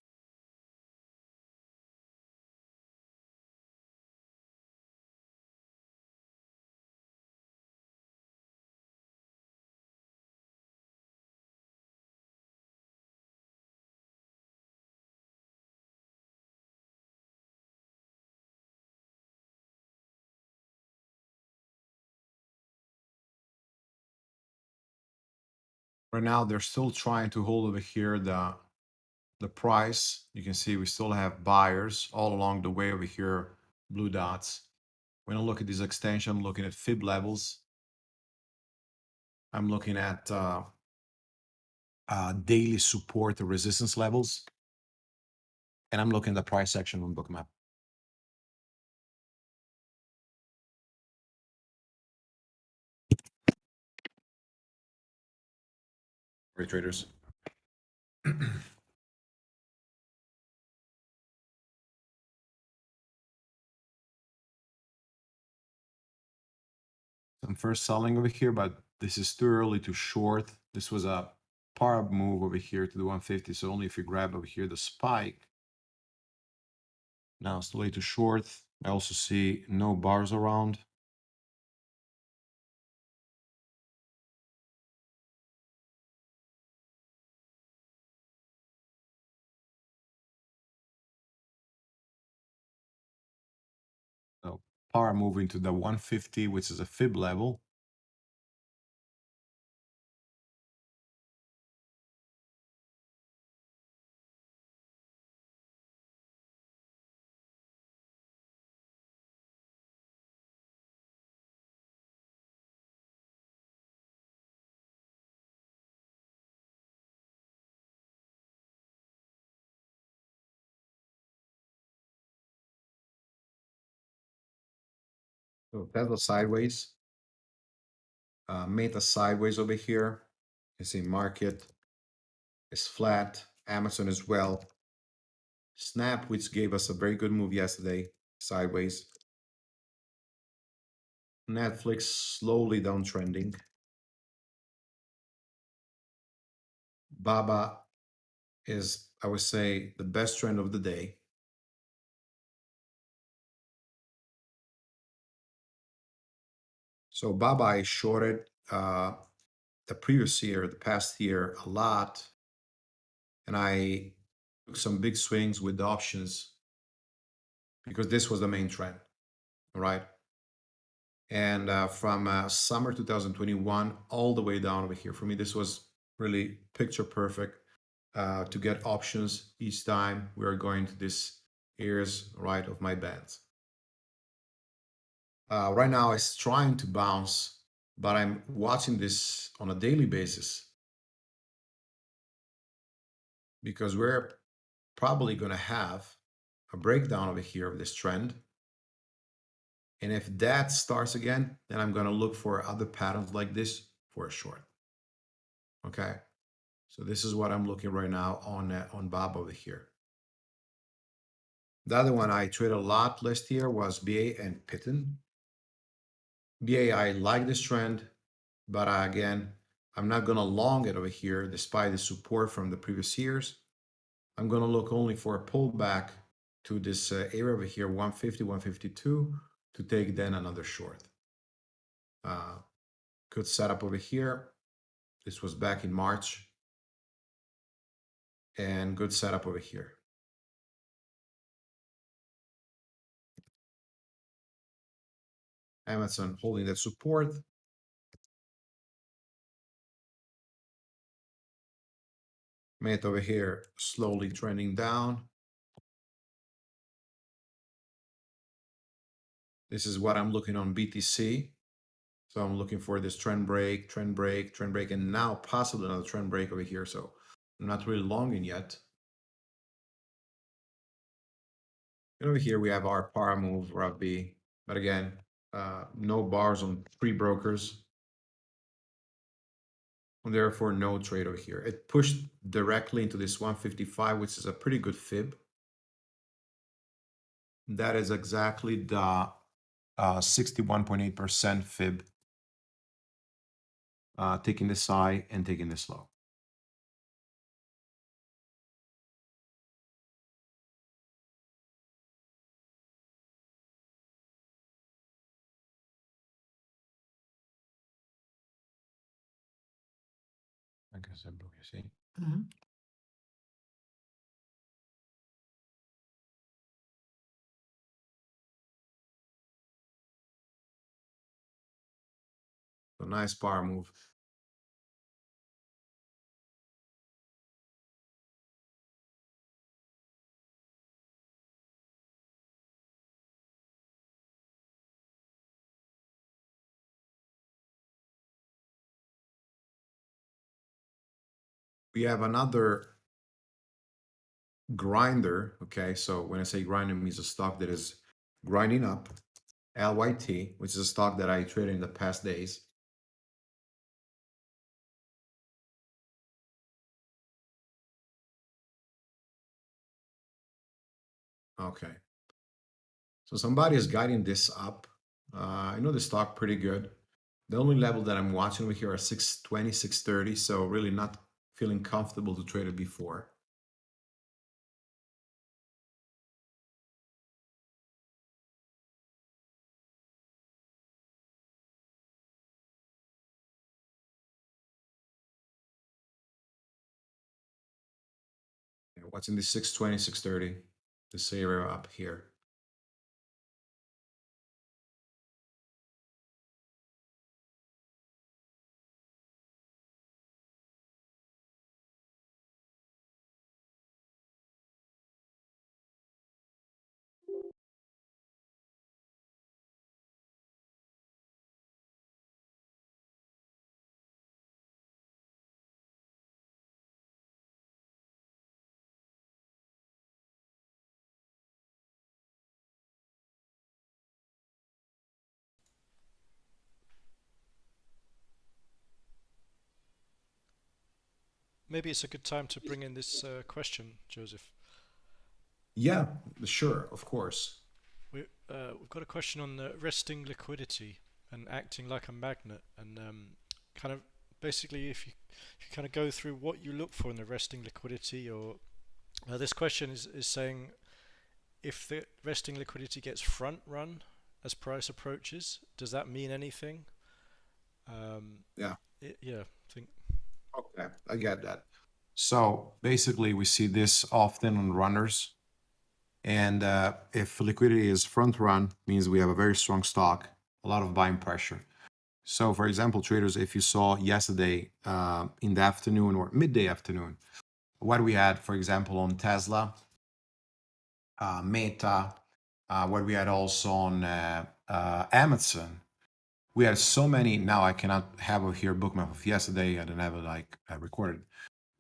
Right now, they're still trying to hold over here the the price. You can see we still have buyers all along the way over here, blue dots. When I look at this extension, I'm looking at fib levels. I'm looking at uh, uh, daily support or resistance levels. And I'm looking at the price section on Bookmap. Sorry, traders. *clears throat* I'm first selling over here, but this is too early to short. This was a par move over here to the 150. So only if you grab over here the spike. Now it's too late to short. I also see no bars around. Par moving to the 150, which is a fib level. So Tesla sideways. Uh, Meta sideways over here. You see market is flat. Amazon as well. Snap, which gave us a very good move yesterday, sideways. Netflix slowly downtrending. Baba is, I would say, the best trend of the day. So Baba I shorted uh, the previous year, the past year, a lot, and I took some big swings with the options because this was the main trend, right? And uh, from uh, summer 2021 all the way down over here, for me, this was really picture perfect uh, to get options each time we are going to this areas right of my bands. Uh, right now it's trying to bounce, but I'm watching this on a daily basis because we're probably going to have a breakdown over here of this trend. And if that starts again, then I'm going to look for other patterns like this for a short. Okay. So this is what I'm looking right now on, uh, on Bob over here. The other one I traded a lot last year was BA and Pitton. BAI like this trend, but again, I'm not going to long it over here despite the support from the previous years. I'm going to look only for a pullback to this uh, area over here, 150, 152, to take then another short. Uh, good setup over here. This was back in March. And good setup over here. Amazon holding that support. Made over here slowly trending down. This is what I'm looking on BTC. So I'm looking for this trend break, trend break, trend break, and now possibly another trend break over here. So I'm not really longing yet. And over here we have our power move, RevB. But again, uh, no bars on three brokers. And therefore no trade over here. It pushed directly into this 155, which is a pretty good fib. That is exactly the 61.8% uh, fib, uh, taking this high and taking this low. Se blocchi, sì. Mm -hmm. A nice power move. We have another grinder. Okay, so when I say grinder, means a stock that is grinding up, LYT, which is a stock that I traded in the past days. Okay. So somebody is guiding this up. Uh, I know the stock pretty good. The only level that I'm watching over here are 620, 630. So really not feeling comfortable to trade it before. What's in the 620, 630? This area up here. Maybe it's a good time to bring in this uh, question, Joseph. Yeah, sure, of course. We, uh, we've got a question on the resting liquidity and acting like a magnet, and um, kind of basically, if you, if you kind of go through what you look for in the resting liquidity, or uh, this question is, is saying if the resting liquidity gets front run as price approaches, does that mean anything? Um, yeah. It, yeah, Okay, I get that. So basically, we see this often on runners. And uh, if liquidity is front run, means we have a very strong stock, a lot of buying pressure. So for example, traders, if you saw yesterday uh, in the afternoon or midday afternoon, what we had, for example, on Tesla, uh, Meta, uh, what we had also on uh, uh, Amazon, we had so many. Now I cannot have a here bookmap of yesterday. I don't have it like I recorded,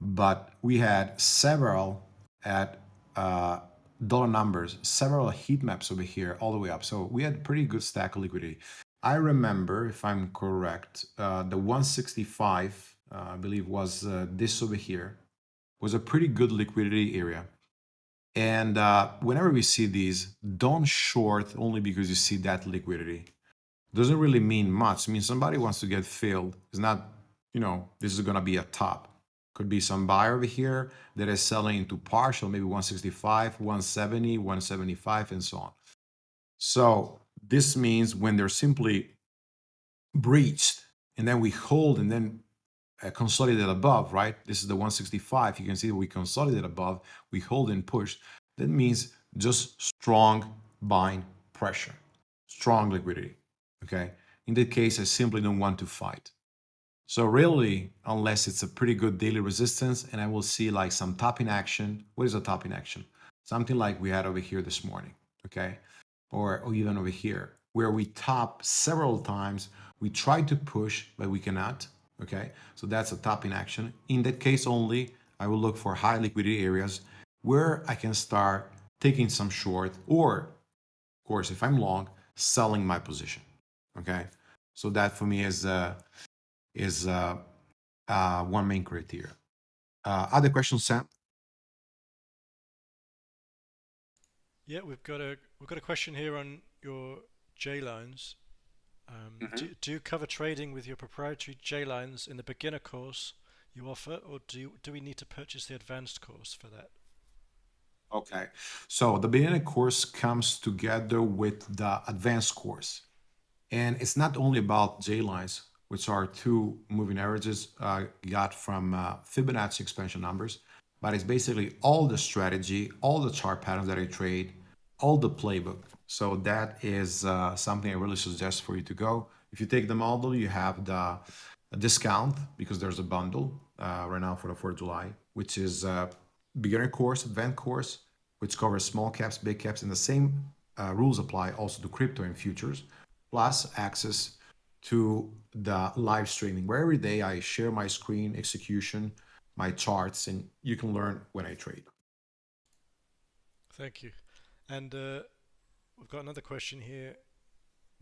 but we had several at uh, dollar numbers, several heat maps over here all the way up. So we had pretty good stack of liquidity. I remember, if I'm correct, uh, the 165, uh, I believe was uh, this over here, was a pretty good liquidity area. And uh, whenever we see these, don't short only because you see that liquidity doesn't really mean much. I mean, somebody wants to get filled. It's not, you know, this is going to be a top. Could be some buyer over here that is selling into partial, maybe 165, 170, 175, and so on. So this means when they're simply breached and then we hold and then uh, consolidate above, right? This is the 165. You can see we consolidate above, we hold and push. That means just strong buying pressure, strong liquidity okay? In that case, I simply don't want to fight. So really, unless it's a pretty good daily resistance and I will see like some topping action. What is a topping action? Something like we had over here this morning, okay? Or, or even over here, where we top several times. We try to push, but we cannot, okay? So that's a topping action. In that case only, I will look for high liquidity areas where I can start taking some short, or of course, if I'm long, selling my position. Okay, so that for me is uh, is uh, uh, one main criteria. Uh, other questions, Sam? Yeah, we've got a we've got a question here on your J lines. Um, Mhm. do, do you cover trading with your proprietary J lines in the beginner course you offer, or do you, do we need to purchase the advanced course for that? Okay, so the beginner course comes together with the advanced course. And it's not only about J lines, which are two moving averages uh, got from uh, Fibonacci expansion numbers, but it's basically all the strategy, all the chart patterns that I trade, all the playbook. So that is uh, something I really suggest for you to go. If you take the model, you have the discount because there's a bundle uh, right now for the 4th of July, which is a beginner course, advanced course, which covers small caps, big caps, and the same uh, rules apply also to crypto and futures, plus access to the live streaming where every day I share my screen execution, my charts, and you can learn when I trade. Thank you. And uh, we've got another question here.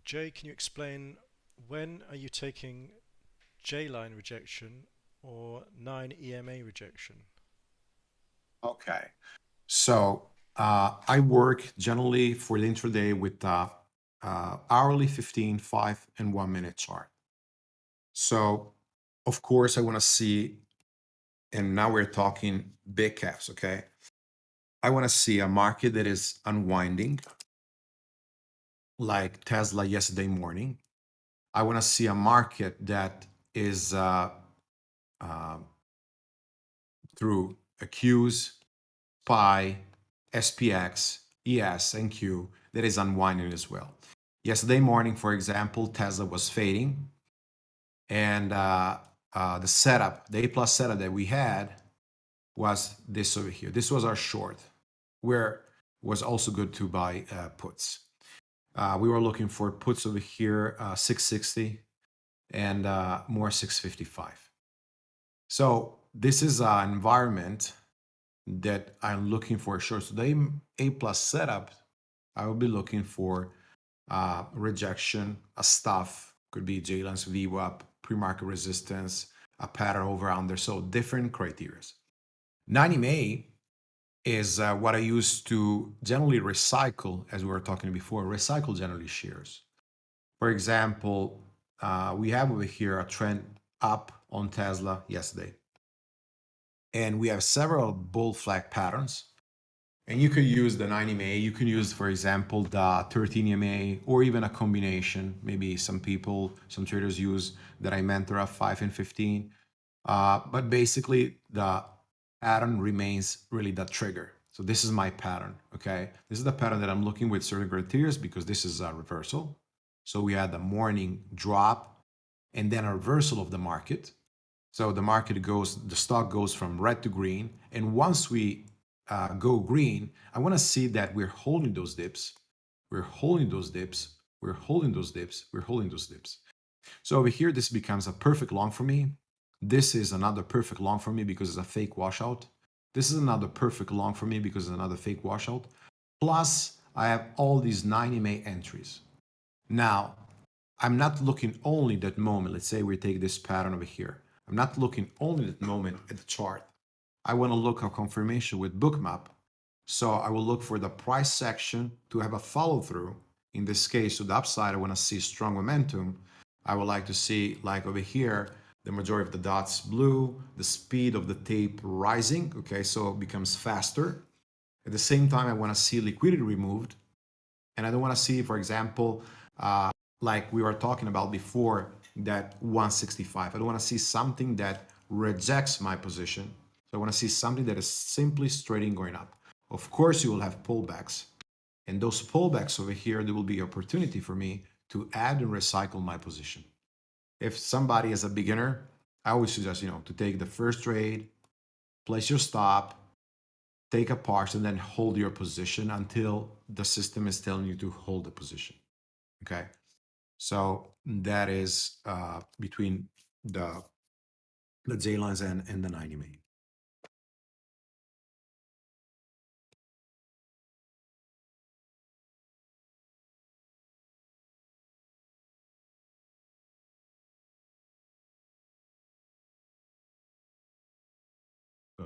Jay, can you explain when are you taking J line rejection or 9 EMA rejection? Okay. So uh, I work generally for the intraday with the uh, hourly 15, 5, and 1 minute chart. So, of course, I want to see, and now we're talking big caps, okay? I want to see a market that is unwinding, like Tesla yesterday morning. I want to see a market that is uh, uh, through Qs, Pi, SPX, ES, and Q that is unwinding as well. Yesterday morning, for example, Tesla was fading, and uh, uh, the setup, the A plus setup that we had was this over here. This was our short, where was also good to buy uh, puts. Uh, we were looking for puts over here, uh, 660 and uh, more 655. So this is an environment that I'm looking for short. So the A plus setup, I will be looking for uh, rejection, a stuff, could be J-lines, VWAP, pre-market resistance, a pattern over under. So different criteria. 9 EMA is uh, what I use to generally recycle, as we were talking before, recycle generally shares. For example, uh, we have over here a trend up on Tesla yesterday. And we have several bull flag patterns. And you could use the 9 MA, you can use, for example, the 13 MA, or even a combination. Maybe some people, some traders use that I mentor of 5 and 15. Uh, but basically, the pattern remains really the trigger. So this is my pattern, okay? This is the pattern that I'm looking with certain criteria because this is a reversal. So we had the morning drop and then a reversal of the market. So the market goes, the stock goes from red to green. And once we uh, go green, I want to see that we're holding those dips. We're holding those dips. We're holding those dips. We're holding those dips. So over here, this becomes a perfect long for me. This is another perfect long for me because it's a fake washout. This is another perfect long for me because it's another fake washout. Plus, I have all these 9 EMA entries. Now, I'm not looking only that moment. Let's say we take this pattern over here. I'm not looking only that moment at the chart. I want to look at confirmation with bookmap. So I will look for the price section to have a follow through. In this case, to the upside, I want to see strong momentum. I would like to see, like over here, the majority of the dots blue, the speed of the tape rising, okay, so it becomes faster. At the same time, I want to see liquidity removed. And I don't want to see, for example, uh, like we were talking about before, that 165. I don't want to see something that rejects my position. So I want to see something that is simply straight in going up. Of course, you will have pullbacks. And those pullbacks over here, there will be opportunity for me to add and recycle my position if somebody is a beginner, I always suggest, you know, to take the first trade, place your stop, take a part, and then hold your position until the system is telling you to hold the position. Okay. So that is uh, between the the J lines and, and the 9 EMA.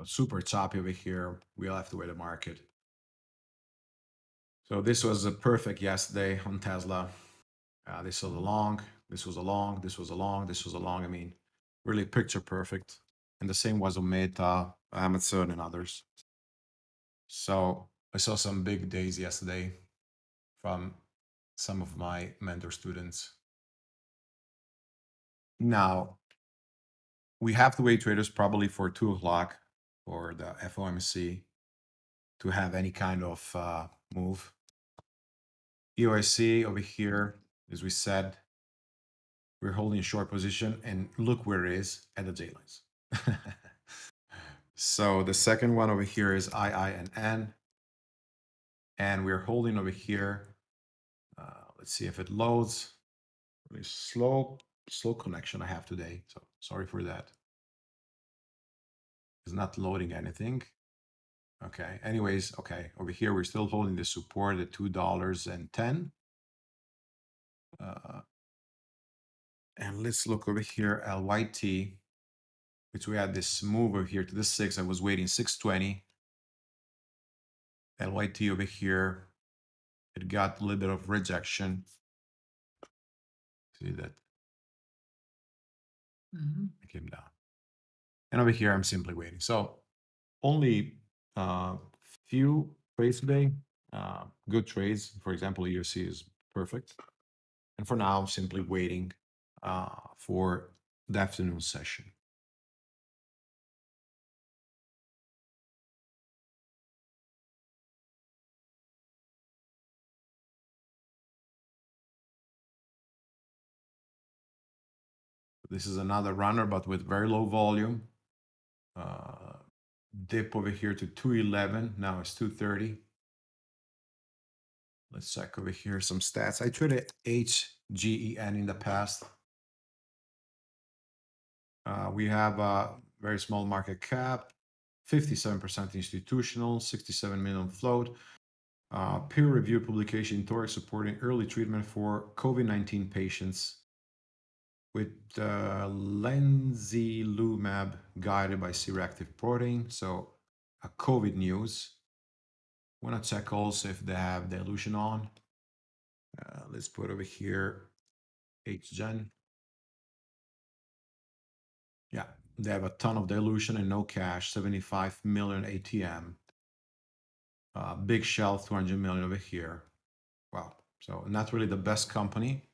Super choppy over here. We'll have to wait the market. So this was a perfect yesterday on Tesla. Uh, this was a long, this was a long, this was a long, this was a long. I mean, really picture perfect. And the same was on Meta, Amazon, and others. So I saw some big days yesterday from some of my mentor students. Now, we have to wait traders probably for two o'clock for the FOMC to have any kind of uh, move. EOSE over here, as we said, we're holding a short position and look where it is at the J lines. *laughs* so the second one over here is IINN. And we're holding over here. Uh, let's see if it loads. Really slow, slow connection I have today. So sorry for that. It's not loading anything. Okay. Anyways, okay. Over here, we're still holding the support at $2.10. Uh, and let's look over here, LYT, which we had this move over here to the six. I was waiting 620. LYT over here, it got a little bit of rejection. See that? Mm -hmm. It came down. And over here, I'm simply waiting. So only uh, few trades today, uh, good trades. For example, EOSE is perfect. And for now, I'm simply waiting uh, for the afternoon session. This is another runner, but with very low volume. Uh, dip over here to 211. Now it's 230. Let's check over here some stats. I traded HGEN in the past. Uh, we have a very small market cap, 57% institutional, 67 million float. Uh, peer review publication Toric supporting early treatment for COVID-19 patients with uh, lenzilumab guided by C-reactive protein. So a COVID news. Want to check also if they have dilution on. Uh, let's put over here HGen. Yeah, they have a ton of dilution and no cash, 75 million ATM. Uh, big shelf, 200 million over here. Wow. So not really the best company.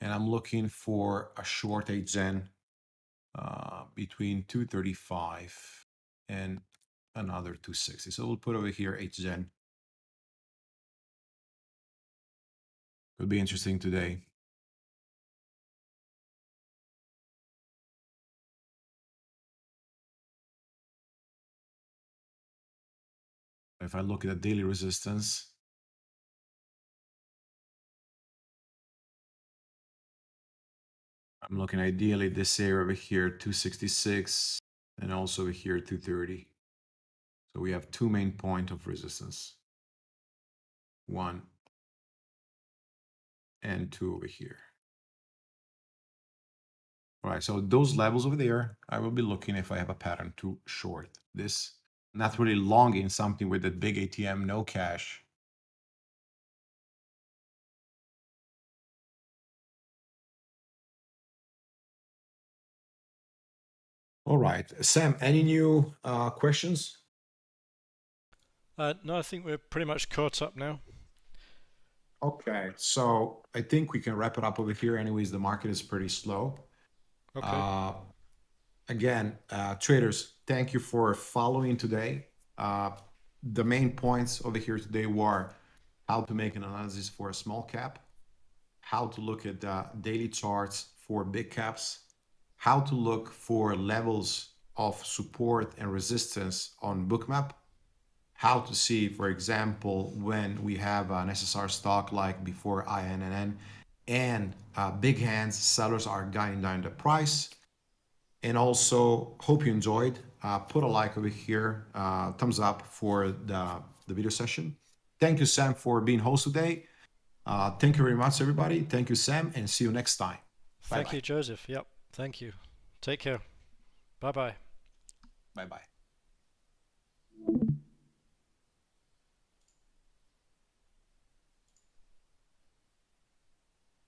And I'm looking for a short HGen uh, between 235 and another 260. So we'll put over here HGen. Could be interesting today. If I look at the daily resistance, I'm looking ideally this area over here, 266, and also over here, 230. So we have two main point of resistance. One and two over here. All right, so those levels over there, I will be looking if I have a pattern to short this. Not really long in something with a big ATM, no cash. All right, Sam, any new uh, questions? Uh, no, I think we're pretty much caught up now. Okay, so I think we can wrap it up over here. Anyways, the market is pretty slow. Okay. Uh, again, uh, traders, thank you for following today. Uh, the main points over here today were how to make an analysis for a small cap, how to look at daily charts for big caps, how to look for levels of support and resistance on bookmap how to see for example when we have an ssr stock like before IINN and uh, big hands sellers are guiding down the price. And also hope you enjoyed. Uh, put a like over here uh, thumbs up for the the video session. Thank you sam for being host today. Uh, thank you very much everybody. Thank you sam and see you next time. Bye thank you joseph. Yep Thank you. Take care. Bye bye. Bye bye.